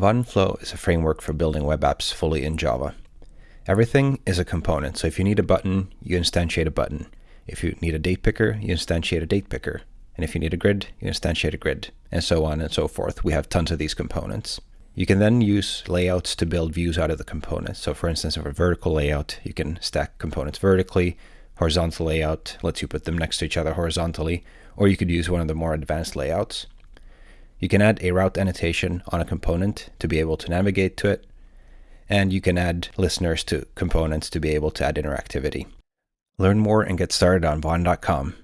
Vaadin Flow is a framework for building web apps fully in Java. Everything is a component, so if you need a button, you instantiate a button. If you need a date picker, you instantiate a date picker. And if you need a grid, you instantiate a grid, and so on and so forth. We have tons of these components. You can then use layouts to build views out of the components. So for instance, if a vertical layout, you can stack components vertically. Horizontal layout lets you put them next to each other horizontally, or you could use one of the more advanced layouts. You can add a route annotation on a component to be able to navigate to it, and you can add listeners to components to be able to add interactivity. Learn more and get started on Vaadin.com.